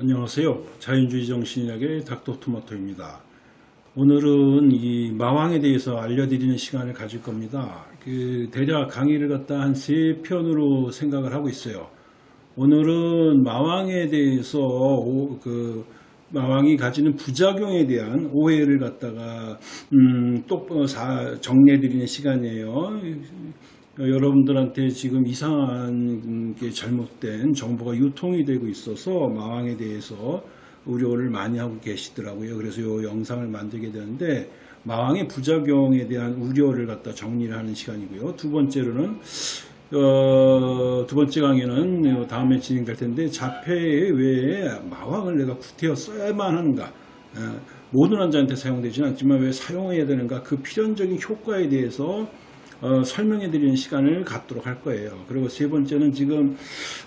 안녕하세요. 자연주의 정신의학의 닥터토마토입니다. 오늘은 이 마왕에 대해서 알려드리는 시간을 가질 겁니다. 그 대략 강의를 갖다 한 세 편으로 생각을 하고 있어요. 오늘은 마왕에 대해서 오- 그 마왕이 가지는 부작용에 대한 오해를 갖다가 음, 또 사- 정리해드리는 시간이에요. 어, 여러분들한테 지금 이상한 게 잘못된 정보가 유통이 되고 있어서 마왕에 대해서 우려를 많이 하고 계시더라고요. 그래서 이 영상을 만들게 되는데 마왕의 부작용에 대한 우려를 갖다 정리를 하는 시간이고요. 두 번째로는 어, 두 번째 강의는 다음에 진행될 텐데 자폐에 왜 마왕을 내가 구태여 써야만 하는가? 어, 모든 환자한테 사용되지는 않지만 왜 사용해야 되는가? 그 필연적인 효과에 대해서 어, 설명해 드리는 시간을 갖도록 할 거예요. 그리고 세 번째는 지금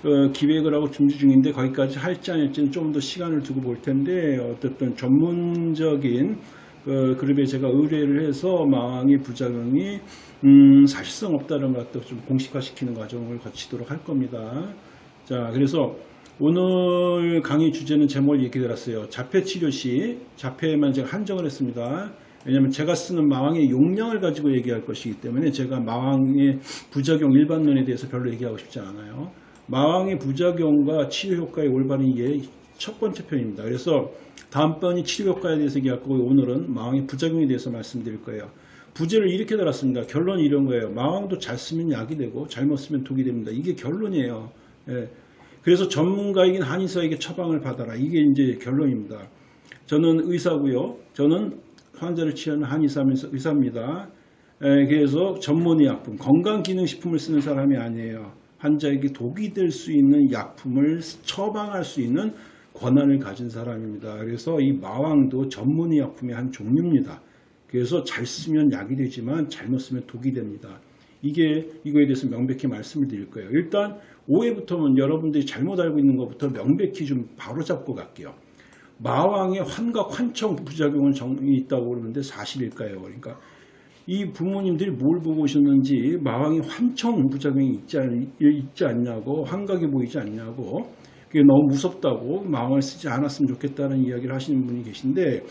어, 기획을 하고 준비 중인데 거기까지 할지 안 할지는 좀 더 시간을 두고 볼 텐데 어쨌든 전문적인 어, 그룹에 제가 의뢰를 해서 마왕의 부작용이 음, 사실성 없다는 것도 좀 공식화시키는 과정을 거치도록 할 겁니다. 자, 그래서 오늘 강의 주제는 제목을 얘기 드렸어요. 자폐 치료 시 자폐에만 제가 한정을 했습니다. 왜냐하면 제가 쓰는 마왕의 용량을 가지고 얘기할 것이기 때문에 제가 마왕의 부작용 일반론에 대해서 별로 얘기하고 싶지 않아요. 마왕의 부작용과 치료 효과의 올바른 이해 첫 번째 편입니다. 그래서 다음번이 치료 효과에 대해서 얘기할 거고 오늘은 마왕의 부작용에 대해서 말씀드릴 거예요. 부제를 이렇게 달았습니다. 결론이 이런 거예요. 마왕도 잘 쓰면 약이 되고 잘못 쓰면 독이 됩니다. 이게 결론이에요. 예. 그래서 전문가이긴 한의사에게 처방을 받아라. 이게 이제 결론입니다. 저는 의사고요. 저는 환자를 치료하는 한의사면서 의사입니다. 에, 그래서 전문의 약품, 건강기능식품을 쓰는 사람이 아니에요. 환자에게 독이 될 수 있는 약품을 처방할 수 있는 권한을 가진 사람입니다. 그래서 이 마왕도 전문의 약품의 한 종류입니다. 그래서 잘 쓰면 약이 되지만 잘못 쓰면 독이 됩니다. 이게 이거에 대해서 명백히 말씀을 드릴 거예요. 일단 오해부터는 여러분들이 잘못 알고 있는 것부터 명백히 좀 바로 잡고 갈게요. 마왕의 환각 환청 부작용은 정이 있다고 그러는데 사실일까요? 그러니까 이 부모님들이 뭘 보고 오셨는지 마왕이 환청 부작용이 있지, 않, 있지 않냐고 환각이 보이지 않냐고 그게 너무 무섭다고 마왕을 쓰지 않았으면 좋겠다는 이야기를 하시는 분이 계신데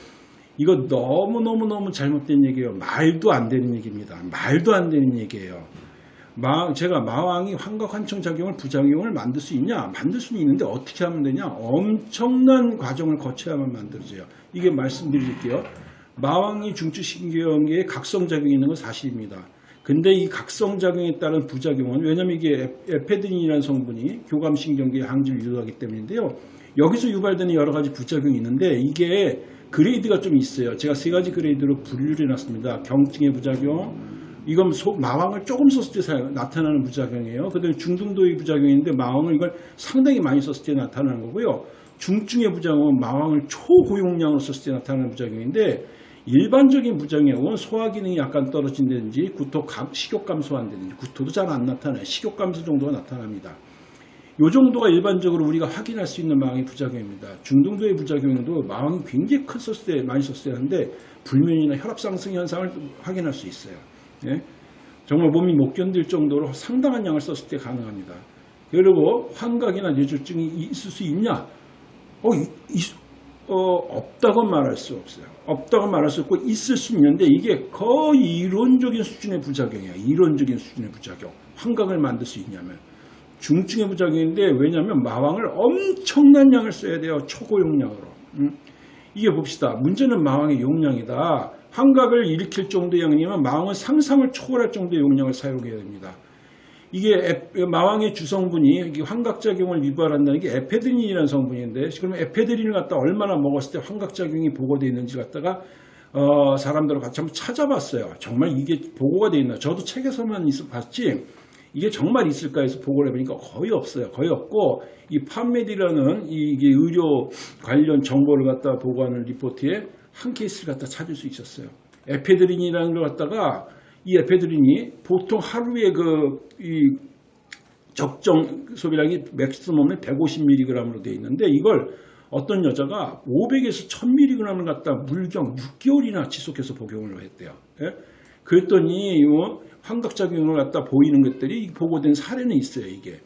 이거 너무너무너무 잘못된 얘기예요. 말도 안 되는 얘기입니다. 말도 안 되는 얘기예요. 마, 제가 마왕이 환각 환청 작용을 부작용을 만들 수 있냐? 만들 수는 있는데 어떻게 하면 되냐? 엄청난 과정을 거쳐야만 만들어져요. 이게 말씀드릴게요. 마왕이 중추신경계에 각성작용이 있는 건 사실입니다. 근데 이 각성작용에 따른 부작용은 왜냐면 이게 에- 에페드린이라는 성분이 교감신경계의 항지를 유도하기 때문인데요. 여기서 유발되는 여러 가지 부작용이 있는데 이게 그레이드가 좀 있어요. 제가 세 가지 그레이드로 분류를 해놨습니다. 경증의 부작용, 이건 소- 마왕을 조금 썼을 때 사- 나타나는 부작용이에요. 그다음에 중등도의 부작용인데 마왕을 이걸 상당히 많이 썼을 때 나타나는 거고요. 중증의 부작용은 마왕을 초고용량으로 썼을 때 나타나는 부작용인데 일반적인 부작용은 소화 기능이 약간 떨어진다든지 구토 감, 식욕 감소한다든지 구토도 잘 안 나타나요. 식욕 감소 정도가 나타납니다. 이 정도가 일반적으로 우리가 확인할 수 있는 마왕의 부작용입니다. 중등도의 부작용도 마왕이 굉장히 큰 썼을 때 많이 썼을 때 하는데 불면이나 혈압 상승 현상을 확인할 수 있어요. 예? 정말 몸이 못 견딜 정도로 상당한 양을 썼을 때 가능합니다. 그리고 환각이나 뇌졸중이 있을 수 있냐? 어, 이- 있- 어, 없다고 말할 수 없어요. 없다고 말할 수 없고 있을 수 있는데 이게 거의 이론적인 수준의 부작용이에요. 이론적인 수준의 부작용. 환각을 만들 수 있냐면 중증의 부작용인데 왜냐하면 마왕을 엄청난 양을 써야 돼요. 초고용량으로. 음? 이게 봅시다. 문제는 마왕의 용량이다. 환각을 일으킬 정도의 양이면 마왕은 상상을 초월할 정도의 용량을 사용해야 됩니다. 이게 에- 마왕의 주성분이 환각작용을 유발한다는 게 에페드린이라는 성분인데 그러면 에페드린을 갖다 얼마나 먹었을 때 환각작용이 보고되어 있는지 갖다가 어, 사람들을 같이 한번 찾아봤어요. 정말 이게 보고가 되어 있나? 저도 책에서만 있어 봤지 이게 정말 있을까 해서 보고를 해보니까 거의 없어요. 거의 없고 이 판메디라는 이게 의료 관련 정보를 갖다 보고하는 리포트에 한 케이스를 갖다 찾을 수 있었어요. 에페드린이라는 걸 갖다가 이 에페드린이 보통 하루에 그이 적정 소비량이 맥시멈은 150mg으로 되어 있는데 이걸 어떤 여자가 500에서 1000mg을 갖다 물경 6개월이나 지속해서 복용을 했대요. 예? 그랬더니 이 환각작용을 갖다 보이는 것들이 보고된 사례는 있어요. 이게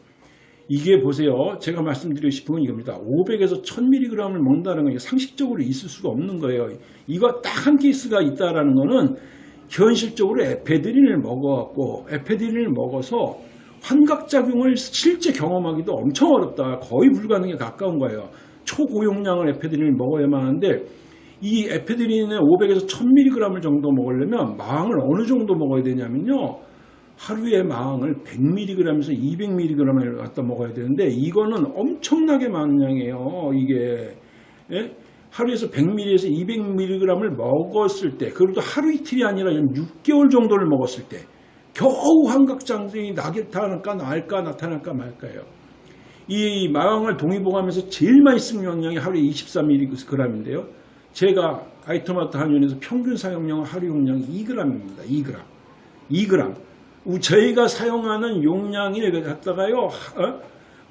이게 보세요. 제가 말씀드리고 싶은 건 이겁니다. 500에서 1000mg을 먹는다는 건 상식적으로 있을 수가 없는 거예요. 이거 딱 한 케이스가 있다라는 거는 현실적으로 에페드린을 먹어갖고 에페드린을 먹어서 환각작용을 실제 경험하기도 엄청 어렵다. 거의 불가능에 가까운 거예요. 초고용량을 에페드린을 먹어야만 하는데 이 에페드린은 500에서 1000mg 정도 먹으려면 마항을 어느 정도 먹어야 되냐면요. 하루에 마항을 100mg에서 200mg을 갖다 먹어야 되는데 이거는 엄청나게 많은 양이에요. 이게 예? 하루에서 100mg에서 200mg을 먹었을 때 그것도 하루 이틀이 아니라 한 6개월 정도를 먹었을 때 겨우 환각장증이 나타날까 날까 나타날까 말까요. 이 마왕을 동의보감에서 제일 많이 쓰는 용량이 하루에 23mg인데요. 제가 아이토마토 한윤에서 평균 사용량 하루 용량이 2g입니다. 2g. 2g. 저희가 사용하는 용량을 갖다가요. 어?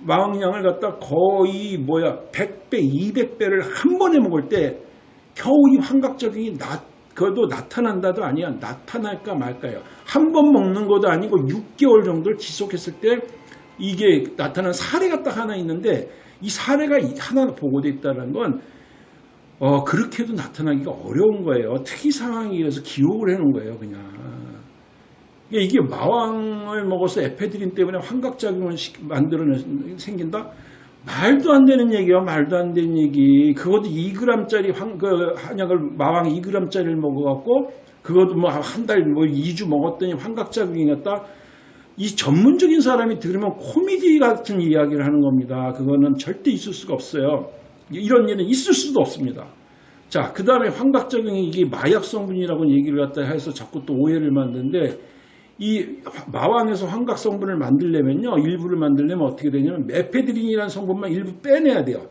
마왕량을 갖다 거의 뭐야 100배, 200배를 한 번에 먹을 때 겨우 이 환각적인 나, 그것도 나타난다도 아니야 나타날까 말까요. 한 번 먹는 것도 아니고 6개월 정도를 지속했을 때 이게 나타난 사례가 딱 하나 있는데 이 사례가 하나 보고돼 있다는 건 어, 그렇게도 나타나기가 어려운 거예요. 특이 상황이라서 기록을 해놓은 거예요, 그냥. 이게 마왕을 먹어서 에페드린 때문에 환각작용을 만들어내 생긴다? 말도 안 되는 얘기야, 말도 안 되는 얘기. 그것도 2g짜리 환, 그 한약을, 마왕 2g짜리를 먹어갖고, 그것도 뭐 한 달, 뭐 2주 먹었더니 환각작용이 났다? 이 전문적인 사람이 들으면 코미디 같은 이야기를 하는 겁니다. 그거는 절대 있을 수가 없어요. 이런 일은 있을 수도 없습니다. 자, 그 다음에 환각작용이 이게 마약 성분이라고 얘기를 갖다 해서 자꾸 또 오해를 만드는데 이 마왕에서 환각 성분을 만들려면요. 일부를 만들려면 어떻게 되냐면 에페드린이라는 성분만 일부 빼내야 돼요.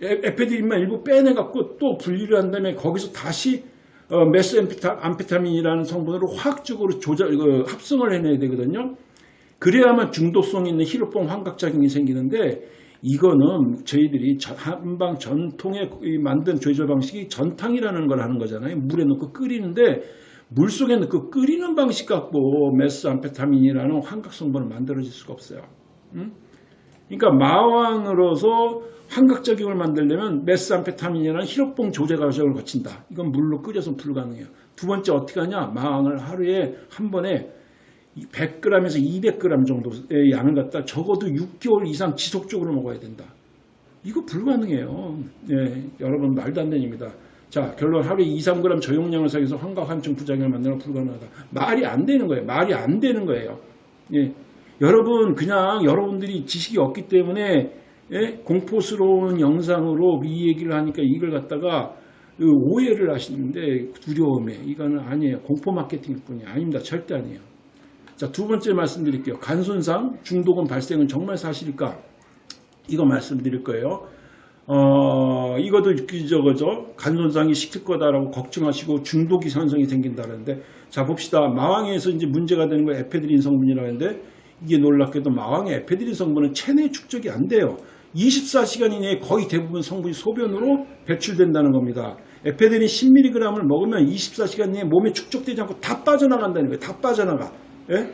에페드린만 일부 빼내갖고 또 분리를 한 다음에 거기서 다시 어, 메스암페타민이라는 성분으로 화학적으로 조절, 어, 합성을 해내야 되거든요. 그래야만 중독성 있는 히로뽕 환각작용이 생기는데 이거는 저희들이 한방 전통에 만든 조절 방식이 전탕이라는 걸 하는 거잖아요. 물에 넣고 끓이는데 물속에 넣고 끓이는 방식 갖고 메스암페타민이라는 환각 성분을 만들어질 수가 없어요. 응? 그러니까 마왕으로서 환각작용을 만들려면 메스암페타민이라는 히로뽕 조제 과정을 거친다. 이건 물로 끓여서 불가능해요. 두 번째 어떻게 하냐? 마왕을 하루에 한 번에 100g에서 200g 정도의 양을 갖다 적어도 6개월 이상 지속적으로 먹어야 된다. 이거 불가능해요. 예, 여러분 말도 안 됩니다. 자 결론 하루에 2, 3g 저용량을 사용해서 환각 환청 부작용을 만들어 불가능하다. 말이 안 되는 거예요. 말이 안 되는 거예요. 예, 여러분 그냥 여러분들이 지식이 없기 때문에 예, 공포스러운 영상으로 이 얘기를 하니까 이걸 갖다가 오해를 하시는데 두려움에 이거는 아니에요. 공포 마케팅일 뿐이 아닙니다. 절대 아니에요. 자, 두 번째 말씀드릴게요. 간손상, 중독은 발생은 정말 사실일까? 이거 말씀드릴 거예요. 어, 이것도 저거죠. 간손상이 시킬 거다라고 걱정하시고 중독이 현상이 생긴다는데, 자, 봅시다. 마왕에서 이제 문제가 되는 거 에페드린 성분이라는데, 이게 놀랍게도 마왕의 에페드린 성분은 체내 축적이 안 돼요. 24시간 이내에 거의 대부분 성분이 소변으로 배출된다는 겁니다. 에페드린 10mg을 먹으면 24시간 내에 몸에 축적되지 않고 다 빠져나간다는 거예요. 다 빠져나가. 예?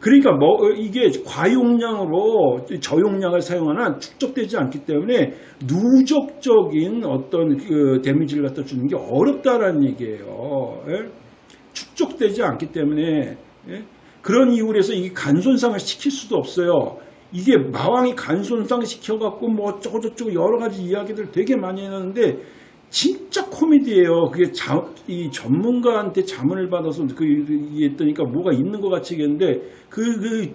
그러니까 뭐 이게 과용량으로 저용량을 사용하는 축적되지 않기 때문에 누적적인 어떤 그 데미지를 갖다 주는 게 어렵다라는 얘기예요. 예? 축적되지 않기 때문에 예? 그런 이유로 해서 이게 간손상을 시킬 수도 없어요. 이게 마왕이 간손상 시켜갖고 뭐 어쩌고저쩌고 여러 가지 이야기들 되게 많이 했는데 진짜 코미디예요. 그게 자, 이 전문가한테 자문을 받아서 그 했더니까 뭐가 있는 것 같이 했는데 그, 그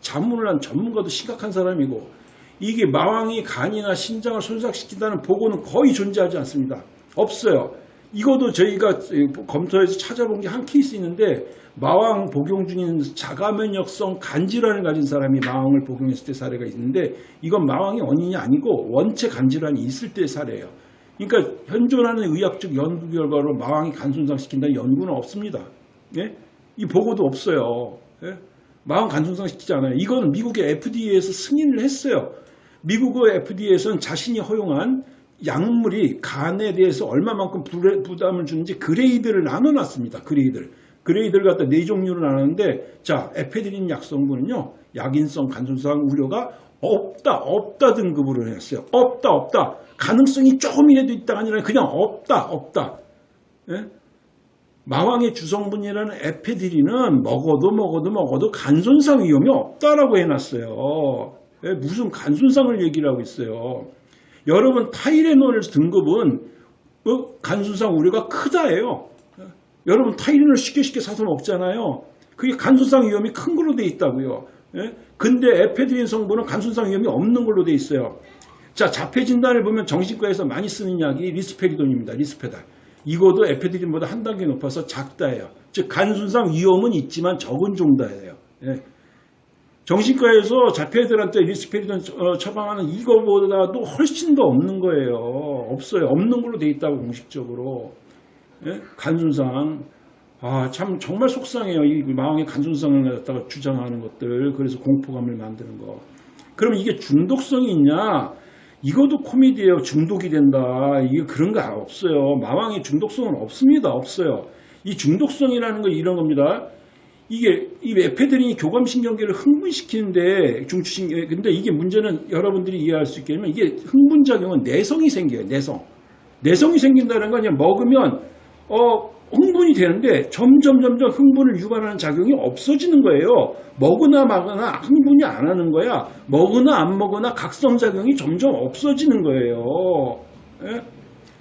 자문을 한 전문가도 심각한 사람이고 이게 마왕이 간이나 신장을 손상시킨다는 보고는 거의 존재하지 않습니다. 없어요. 이것도 저희가 검토해서 찾아본 게 한 케이스 있는데 마왕 복용 중인 자가면역성 간질환을 가진 사람이 마왕을 복용했을 때 사례가 있는데 이건 마왕이 원인이 아니고 원체 간질환이 있을 때 사례예요. 그러니까 현존하는 의학적 연구 결과로 마왕이 간 손상시킨다는 연구는 없습니다. 예? 이 보고도 없어요. 예? 마황 간 손상시키지 않아요. 이거는 미국의 FDA에서 승인을 했어요. 미국의 FDA에서는 자신이 허용한 약물이 간에 대해서 얼마만큼 부담을 주는지 grade를 나눠놨습니다. grade를. grade를 갖다 네 종류로 나눴는데 자 에페드린 약성분은요. 약인성 간손상 우려가 없다 없다 등급으로 했어요. 없다 없다 가능성이 조금이라도 있다가 아니라 그냥 없다 없다. 예? 마왕의 주성분이라는 에페드린은 먹어도 먹어도 먹어도 간손상 위험이 없다라고 해놨어요. 예, 무슨 간손상을 얘기를 하고 있어요. 여러분 타이레놀 등급은 어, 간손상 우려가 크다예요. 예, 여러분 타이레놀 쉽게 쉽게 사서 먹잖아요. 그게 간손상 위험이 큰 걸로 돼 있다고요. 예? 근데 에페드린 성분은 간손상 위험이 없는 걸로 돼 있어요. 자 자폐 진단을 보면 정신과에서 많이 쓰는 약이 리스페리돈입니다. 리스페달. 이거도 에페드린보다 한 단계 높아서 작다예요. 즉 간손상 위험은 있지만 적은 정도예요. 예. 정신과에서 자폐들한테 리스페리돈 어, 처방하는 이거보다도 훨씬 더 없는 거예요. 없어요. 없는 걸로 돼 있다고 공식적으로. 예? 간손상. 아, 참 정말 속상해요. 이 마황의 간손상을 갖다가 주장하는 것들. 그래서 공포감을 만드는 거. 그러면 이게 중독성이 있냐? 이것도 코미디예요. 중독이 된다. 이게 그런 거 없어요. 마왕의 중독성은 없습니다. 없어요. 이 중독성이라는 건 이런 겁니다. 이게 이 에페드린이 교감신경계를 흥분시키는데 중추신경 근데 이게 문제는 여러분들이 이해할 수 되면 이게 흥분작용은 내성이 생겨요. 내성. 내성이 생긴다는 건 그냥 먹으면 어 흥분이 되는데 점점 점점 흥분을 유발하는 작용이 없어지는 거예요. 먹으나 마거나 흥분이 안 하는 거야. 먹으나 안 먹으나 각성 작용이 점점 없어지는 거예요. 예?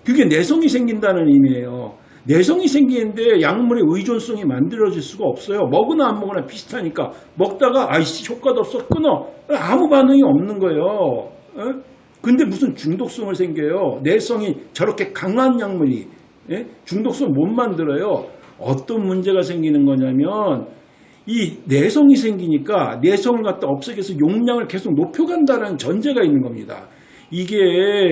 그게 내성이 생긴다는 의미예요. 내성이 생기는데 약물의 의존성이 만들어질 수가 없어요. 먹으나 안 먹으나 비슷하니까 먹다가 아이씨 효과도 없어 끊어 아무 반응이 없는 거예요. 예? 근데 무슨 중독성을 생겨요. 내성이 저렇게 강한 약물이 예? 중독성 못 만들어요. 어떤 문제가 생기는 거냐면 이 내성이 생기니까 내성을 갖다 없애기 위해서 용량을 계속 높여간다는 전제가 있는 겁니다. 이게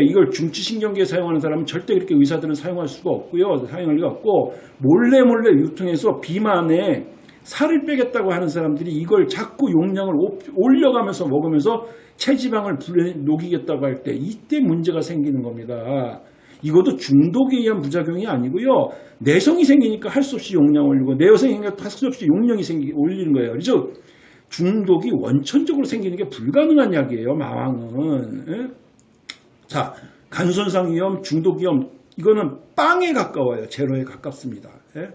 이걸 중추신경계에 사용하는 사람은 절대 그렇게 의사들은 사용할 수가 없고요. 사용할 리가 없고 몰래 몰래 유통해서 비만에 살을 빼겠다고 하는 사람들이 이걸 자꾸 용량을 올려가면서 먹으면서 체지방을 녹이겠다고 할 때 이때 문제가 생기는 겁니다. 이것도 중독에 의한 부작용이 아니고요. 내성이 생기니까 할 수 없이 용량 올리고 내성이 생기니까 할 수 없이 용량이 생기 올리는 거예요. 그래서 중독이 원천적으로 생기는 게 불가능한 약이에요. 마왕은. 예? 자, 간손상 위험, 중독 위험 이거는 빵에 가까워요. 제로에 가깝습니다. 예?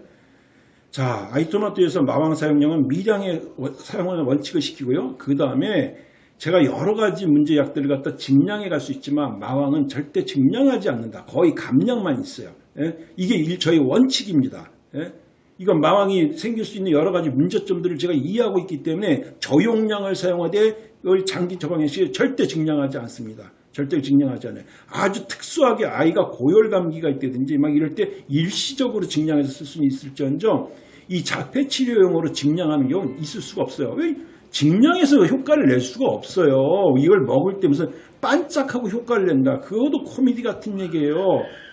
자, 아이토마토에서 마왕 사용량은 미량의 사용하는 원칙을 시키고요. 그 다음에 제가 여러 가지 문제약들을 갖다 증량해 갈 수 있지만 마왕은 절대 증량하지 않는다. 거의 감량만 있어요. 예? 이게 저희 원칙입니다. 예? 이건 마왕이 생길 수 있는 여러 가지 문제점들을 제가 이해하고 있기 때문에 저용량을 사용하되 이걸 장기 처방에 시 절대 증량하지 않습니다. 절대 증량하지 않아요. 아주 특수하게 아이가 고열 감기가 있다든지 막 이럴 때 일시적으로 증량해서 쓸 수는 있을지언정 이 자폐 치료용으로 증량하는 경우는 있을 수가 없어요. 왜? 증량해서 효과를 낼 수가 없어요. 이걸 먹을 때 무슨 반짝하고 효과를 낸다. 그것도 코미디 같은 얘기예요.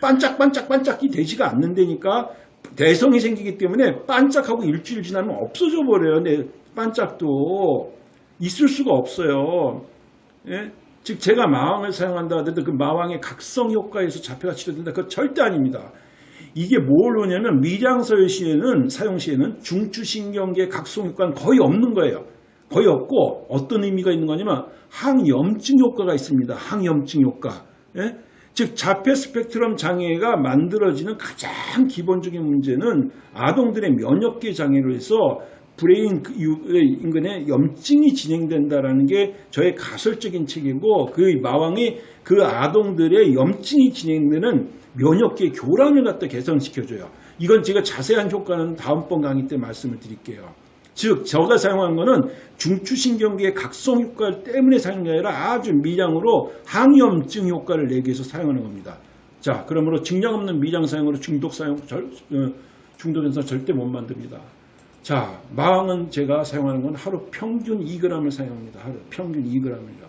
반짝반짝반짝이 되지가 않는다니까 대성이 생기기 때문에 반짝하고 일주일 지나면 없어져 버려요. 내 반짝도 있을 수가 없어요. 예? 즉 제가 마왕을 사용한다 하더라도 그 마왕의 각성 효과에서 자폐가 치료된다. 그거 절대 아닙니다. 이게 뭘 오냐면 미량서열 시에는 사용 시에는 중추신경계 각성 효과는 거의 없는 거예요. 거의 없고 어떤 의미가 있는 거냐면 항염증 효과가 있습니다. 항염증 효과. 예? 즉 자폐 스펙트럼 장애가 만들어지는 가장 기본적인 문제는 아동들의 면역계 장애로 해서 brain 그 인근에 염증이 진행된다라는 게 저의 가설적인 체계고 그 마황이 그 아동들의 염증이 진행되는 면역계 교란을 갖다 개선시켜줘요. 이건 제가 자세한 효과는 다음번 강의 때 말씀을 드릴게요. 즉 저가 사용한 거는 중추신경계의 각성 효과 때문에 사용한 게 아니라 아주 미량으로 항염증 효과를 내기 위해서 사용하는 겁니다. 자 그러므로 증량 없는 미량 사용으로 중독 사용 절, 어, 중독 현상 절대 못 만듭니다. 자 마왕은 제가 사용하는 건 하루 평균 2g을 사용합니다. 하루 평균 2g을요.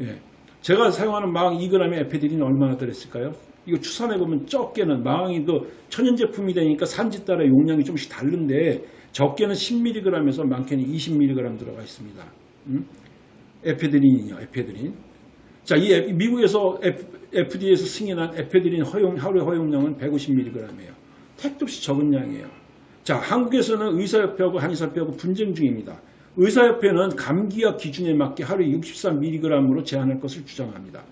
예. 제가 사용하는 마왕 2g의 에페드린이 얼마나 들었을까요? 이거 추산해 보면 적게는 마왕이 또 천연 제품이 되니까 산지 따라 용량이 좀씩 다른데 적게는 10mg에서 많게는 20mg 들어가 있습니다. 음? 에페드린이요, 에페드린. 자, 이 미국에서 FDA에서 승인한 에페드린 허용, 하루 허용량은 150mg이에요. 택도 없이 적은 양이에요. 자, 한국에서는 의사협회하고 한의사협회하고 분쟁 중입니다. 의사협회는 감기약 기준에 맞게 하루에 63mg으로 제한할 것을 주장합니다.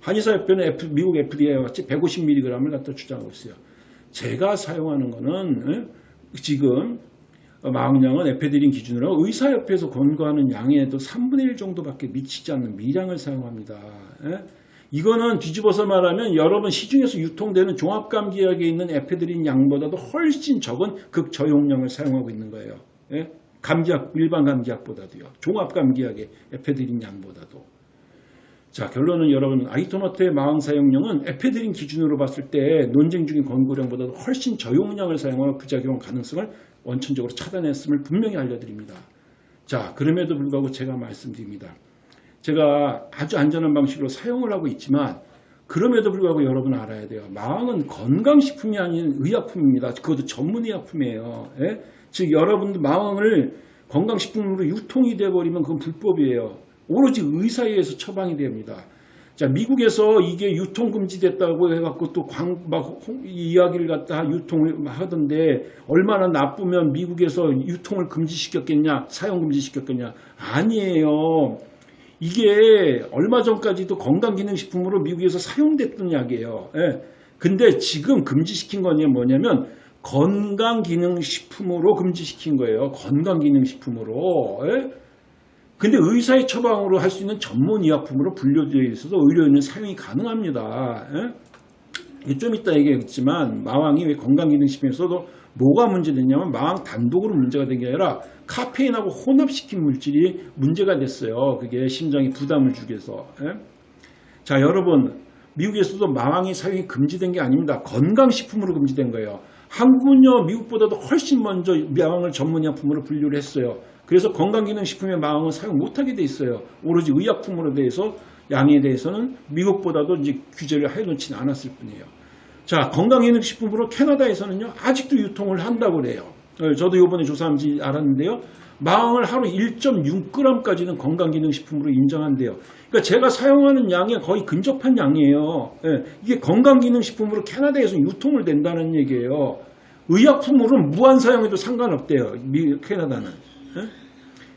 한의사협회는 F- 미국 FDA와 같이 150mg을 갖다 주장하고 있어요. 제가 사용하는 거는 예? 지금 마왕량은 에페드린 기준으로 의사협회에서 권고하는 양에도 3분의 1 정도밖에 미치지 않는 미량을 사용합니다. 예? 이거는 뒤집어서 말하면 여러분 시중에서 유통되는 종합감기약에 있는 에페드린 양보다도 훨씬 적은 극저용량을 사용하고 있는 거예요. 예? 감기약 일반 감기약보다도요. 종합감기약의 에페드린 양보다도. 자 결론은 여러분 아이토마토의 마왕 사용량은 에페드린 기준으로 봤을 때 논쟁 중인 권고량보다 도 훨씬 저용량을 사용하여 부작용 가능성을 원천적으로 차단했음을 분명히 알려드립니다. 자 그럼에도 불구하고 제가 말씀드립니다. 제가 아주 안전한 방식으로 사용을 하고 있지만 그럼에도 불구하고 여러분 알아야 돼요. 마왕은 건강식품이 아닌 의약품입니다. 그것도 전문의약품이에요. 예? 즉 여러분들 마왕을 건강식품으로 유통이 돼버리면 그건 불법이에요. 오로지 의사에 의해서 처방이 됩니다. 자 미국에서 이게 유통 금지됐다고 해갖고 또막 이야기를 갖다 유통을 하던데 얼마나 나쁘면 미국에서 유통을 금지시켰겠냐 사용 금지시켰겠냐 아니에요. 이게 얼마 전까지도 건강기능식품으로 미국에서 사용됐던 약이에요. 예. 근데 지금 금지시킨 건 뭐냐면 건강기능식품으로 금지시킨 거예요. 건강기능식품으로. 예. 근데 의사의 처방으로 할 수 있는 전문 의약품으로 분류되어 있어서 의료인은 사용이 가능합니다. 예? 이게 좀 이따 얘기했지만 마왕이 왜 건강기능식품에서도 뭐가 문제됐냐면 마왕 단독으로 문제가 된 게 아니라 카페인하고 혼합시킨 물질이 문제가 됐어요. 그게 심장에 부담을 주기 위해서. 예? 자 여러분 미국에서도 마왕이 사용이 금지된 게 아닙니다. 건강식품으로 금지된 거예요. 한국은요 미국보다도 훨씬 먼저 마왕을 전문의약품으로 분류를 했어요. 그래서 건강기능식품의 마왕은 사용 못하게 돼 있어요. 오로지 의약품으로 대해서 양에 대해서는 미국보다도 이제 규제를 해놓지는 않았을 뿐이에요. 자, 건강기능식품으로 캐나다에서는요, 아직도 유통을 한다고 그래요. 어, 저도 이번에 조사한지 알았는데요. 마왕을 하루 1.6g까지는 건강기능식품으로 인정한대요. 그러니까 제가 사용하는 양에 거의 근접한 양이에요. 예, 이게 건강기능식품으로 캐나다에서 유통을 된다는 얘기예요. 의약품으로는 무한 사용해도 상관없대요. 미, 캐나다는. 예?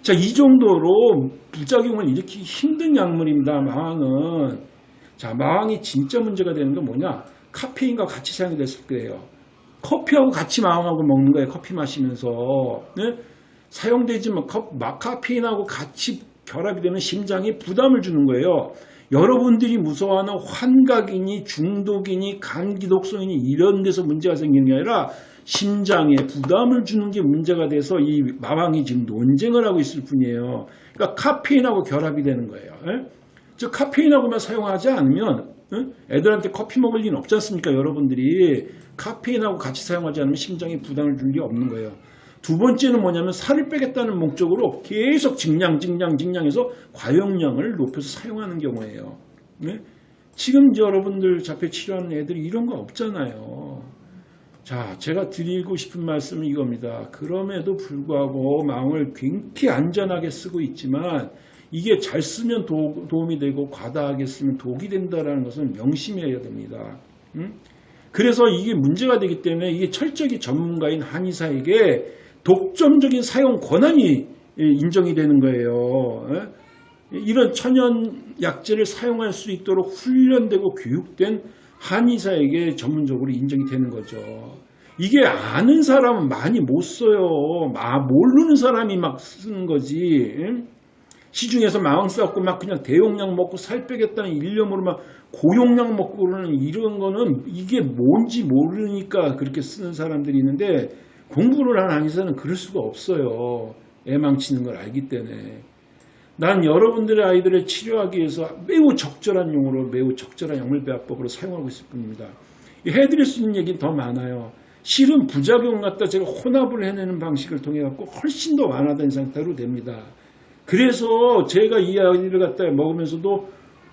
자, 이 정도로 부작용을 일으키기 힘든 약물입니다. 마왕은. 자, 마왕이 진짜 문제가 되는 건 뭐냐? 카페인과 같이 사용이 됐을 거예요. 커피하고 같이 마왕하고 먹는 거예요. 커피 마시면서. 네? 사용되지만 카페인하고 같이 결합이 되면 심장에 부담을 주는 거예요. 여러분들이 무서워하는 환각이니 중독이니 간기독성이니 이런 데서 문제가 생기는 게 아니라 심장에 부담을 주는 게 문제가 돼서 이 마왕이 지금 논쟁을 하고 있을 뿐이에요. 그러니까 카페인하고 결합이 되는 거예요. 예? 즉 카페인하고만 사용하지 않으면 예? 애들한테 커피 먹을 리는 없지 않습니까? 여러분들이 카페인하고 같이 사용하지 않으면 심장에 부담을 줄리 없는 거예요. 두 번째는 뭐냐면 살을 빼겠다는 목적으로 계속 증량, 증량, 증량해서 과용량을 높여서 사용하는 경우예요. 네? 지금 여러분들 자폐 치료하는 애들이 이런 거 없잖아요. 자, 제가 드리고 싶은 말씀은 이겁니다. 그럼에도 불구하고 마음을 굉장히 안전하게 쓰고 있지만 이게 잘 쓰면 도, 움이 되고 과다하게 쓰면 독이 된다는 것은 명심해야 됩니다. 음? 그래서 이게 문제가 되기 때문에 이게 철저히 전문가인 한의사에게 독점적인 사용 권한이 인정이 되는 거예요. 이런 천연 약재를 사용할 수 있도록 훈련되고 교육된 한의사에게 전문적으로 인정이 되는 거죠. 이게 아는 사람은 많이 못 써요. 아, 모르는 사람이 막 쓰는 거지. 시중에서 마음 쌓고 막 그냥 대용량 먹고 살 빼겠다는 일념으로 막 고용량 먹고 그러는 이런 거는 이게 뭔지 모르니까 그렇게 쓰는 사람들이 있는데 공부를 한 한의사는 그럴 수가 없어요. 애망치는 걸 알기 때문에. 난 여러분들의 아이들을 치료하기 위해서 매우 적절한 용어로 매우 적절한 약물배합법으로 사용하고 있을 뿐입니다. 해드릴 수 있는 얘기는 더 많아요. 실은 부작용 갖다 제가 혼합을 해내는 방식을 통해 갖고 훨씬 더 완화된 상태로 됩니다. 그래서 제가 이 아이를 갖다 먹으면서도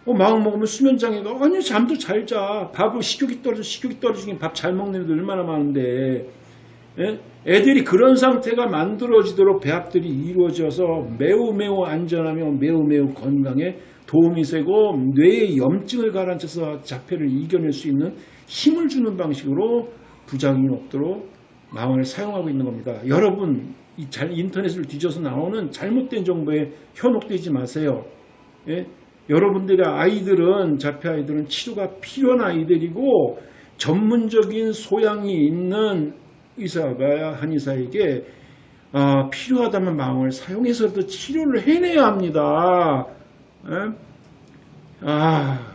어, 마음 먹으면 수면 장애가 아니 잠도 잘 자. 밥을 식욕이 떨어져 식욕이 떨어지긴 밥 잘 먹는 애들 얼마나 많은데 예? 애들이 그런 상태가 만들어지도록 배합들이 이루어져서 매우 매우 안전하며 매우 매우 건강에 도움이 되고 뇌의 염증을 가라앉혀서 자폐를 이겨낼 수 있는 힘을 주는 방식으로 부작용이 없도록 마음을 사용하고 있는 겁니다. 여러분 이잘 인터넷을 뒤져서 나오는 잘못된 정보에 현혹되지 마세요. 예? 여러분들의 아이들은 자폐 아이들은 치료가 필요한 아이들이고 전문적인 소양이 있는 의사가 한의사에게 아, 필요하다면 마음을 사용해서도 치료를 해내야 합니다. 예? 아,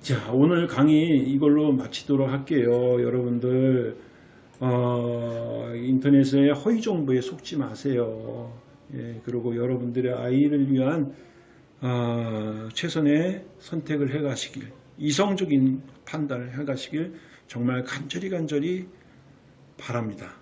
자 오늘 강의 이걸로 마치도록 할게요. 여러분들 어, 인터넷에 허위 정보에 속지 마세요. 예, 그리고 여러분들의 아이를 위한 어, 최선의 선택을 해가시길 이성적인 판단을 해가시길 정말 간절히 간절히 바랍니다.